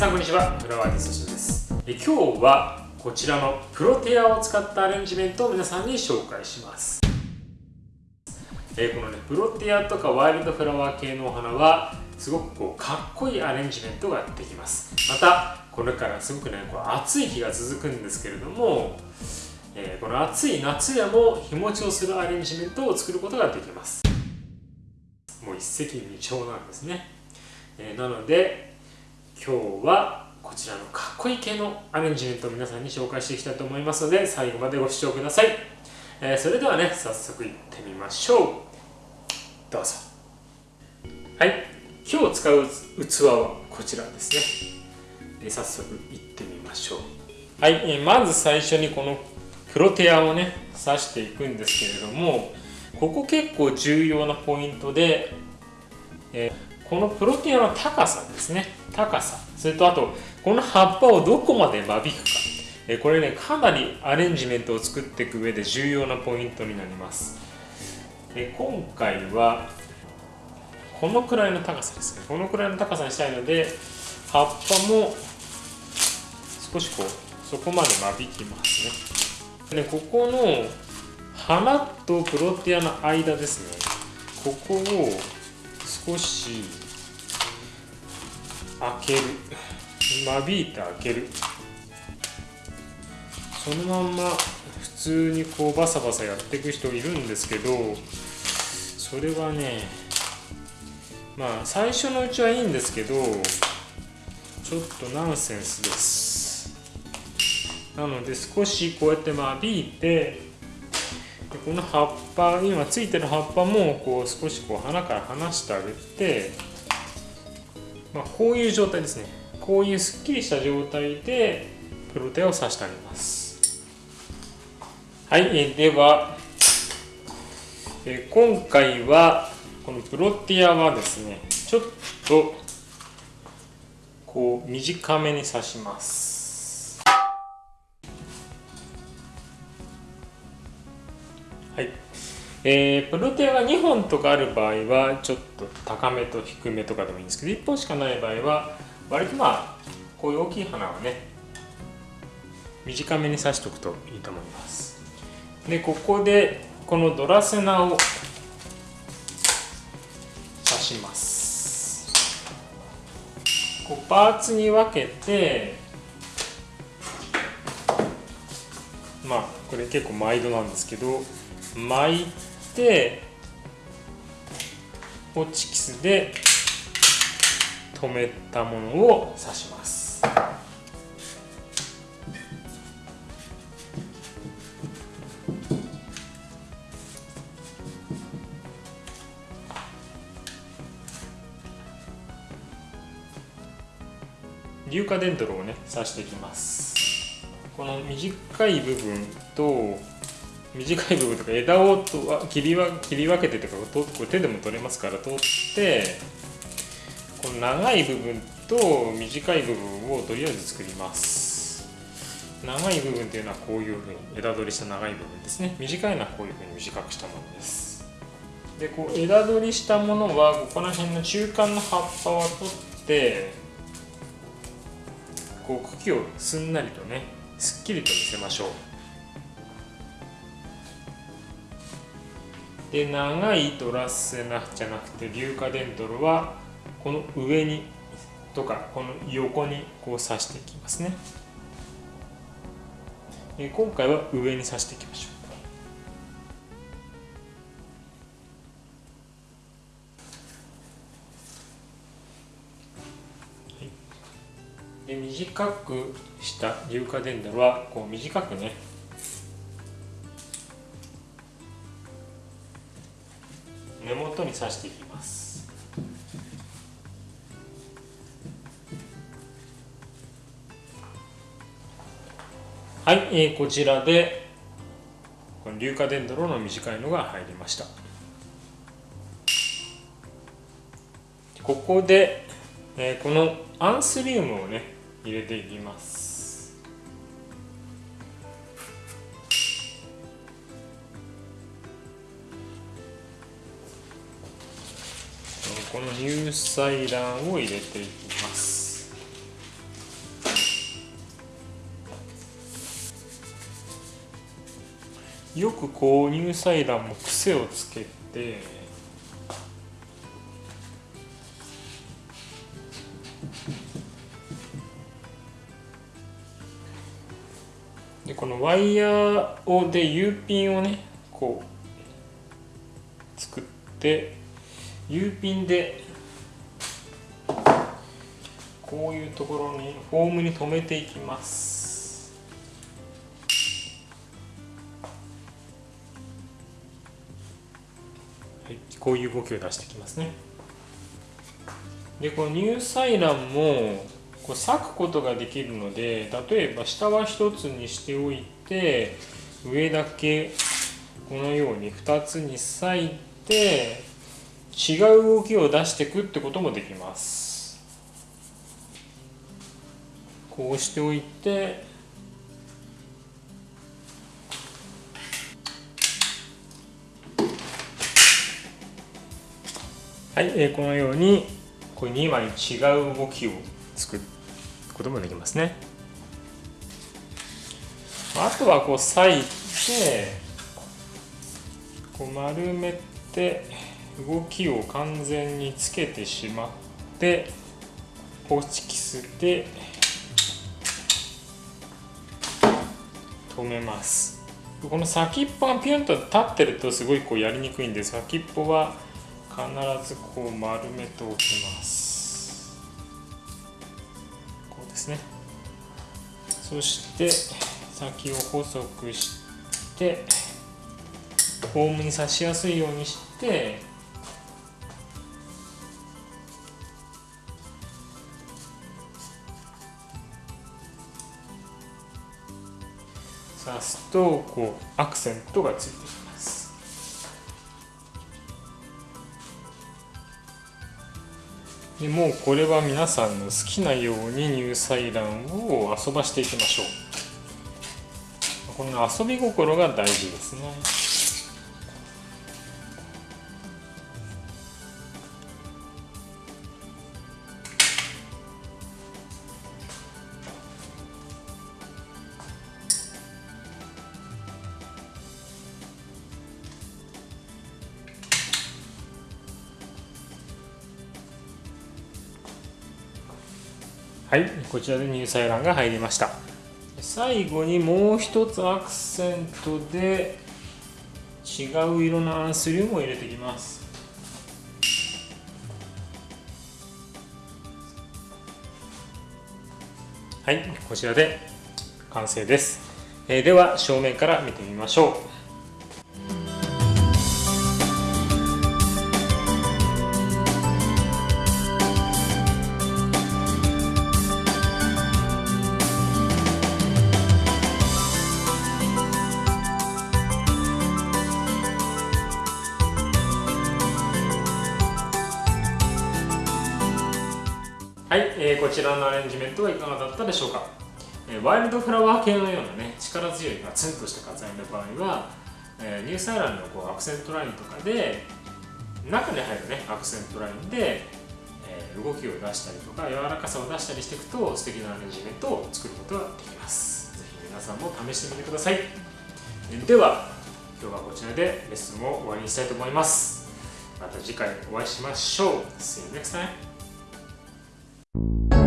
さんこんにちは。フラワーティストです。え今日はこちらのプロテアを使ったアレンジメントを皆さんに紹介します。えこのねプロテアとかワイルドフラワー系のお花はすごくこうかっこいいアレンジメントができます。またこれからすごくねこう暑い日が続くんですけれどもえー、この暑い夏でも日持ちをするアレンジメントを作ることができます。もう一石二鳥なんですね、えー、なので今日はこちらのかっこいい系のアレンジメントを皆さんに紹介していきたいと思いますので最後までご視聴ください、えー、それではね早速いってみましょう。どうぞ。はい。今日使う器はこちらですね、え早速いってみましょう。はい、えまず最初にこのプロテアをね刺していくんですけれどもここ結構重要なポイントで、えー、このプロテアの高さですね。高さそれとあとこの葉っぱをどこまで間引くか、これねかなりアレンジメントを作っていく上で重要なポイントになります、今回はこのくらいの高さですね。このくらいの高さにしたいので葉っぱも少しこうそこまで間引きますね。でここの花とプロテアの間ですね。ここを少し開ける。間引いて開ける。そのまんま普通にこうバサバサやっていく人いるんですけどそれはねまあ最初のうちはいいんですけどちょっとナンセンスです。なので少しこうやって間引いてでこの葉っぱ今ついてる葉っぱもこう少しこう花から離してあげて、まあ、こういう状態ですね。こういうすっきりした状態でプロテアを刺してあげます。はいえではえ今回はこのプロテアはですねちょっとこう短めに刺します。はい。えー、プロテアが2本とかある場合はちょっと高めと低めとかでもいいんですけど1本しかない場合は割とまあこういう大きい花はね短めに刺しておくといいと思います。でここでこのドラセナを刺します。こうパーツに分けてまあこれ結構毎度なんですけど巻いてホチキスで留めたものを刺します。硫化デントロをね刺していきます。この短い部分と短い部分とか枝をと切りわ切り分けてとかこれ手でも取れますから取ってこの長い部分と短い部分をとりあえず作ります。長い部分っていうのはこういうふうに枝取りした長い部分ですね。短いのはこういうふうに短くしたものです。でこう枝取りしたものはここら辺の中間の葉っぱを取ってこう茎をすんなりとねすっきりと見せましょう。で長いトラッセナじゃなくて硫化デンドロはこの上にとかこの横にこう刺していきますね。今回は上に刺していきましょう。で短くした硫化デンドロはこう短くね根元に刺していきます。はい、えー、こちらでこの硫化デンドロの短いのが入りました。ここで、えー、このアンスリウムをね入れていきます。この乳菜卵を入れていきます。よくこう乳菜卵も癖をつけてでこのワイヤーをで U ピンをねこう作って U ピンでこういうところにフォームに留めていきます。はい、こういう動きを出してきますね。でこの乳細卵もこう裂くことができるので例えば下は1つにしておいて上だけこのように2つに裂いて違う動きを出していくってこともできます。こうしておいてはい、えー、このようにこれ2枚違う動きを作ることもできますね。あとはこう裂いてこう丸めて動きを完全につけてしまってホチキスで止めます。この先っぽがピュンと立ってるとすごいこうやりにくいんで先っぽは必ずこう丸めておきます。こうですね。そして先を細くしてフォームに刺しやすいようにして刺すとこうアクセントがついてきます。でもうこれは皆さんの好きなように乳細卵を遊ばしていきましょう。この遊び心が大事ですね。はいこちらで乳細卵が入りました。最後にもう一つアクセントで違う色のアンスリウムを入れていきます。はいこちらで完成です、えー、では正面から見てみましょう。はい、えー、こちらのアレンジメントはいかがだったでしょうか、えー、ワイルドフラワー系のようなね力強いガツンとした飾りの場合は、えー、ニューサイランのこうアクセントラインとかで中に入るねアクセントラインで、えー、動きを出したりとか柔らかさを出したりしていくと素敵なアレンジメントを作ることができます。ぜひ皆さんも試してみてください。では今日はこちらでレッスンを終わりにしたいと思います。また次回お会いしましょう。See you next time you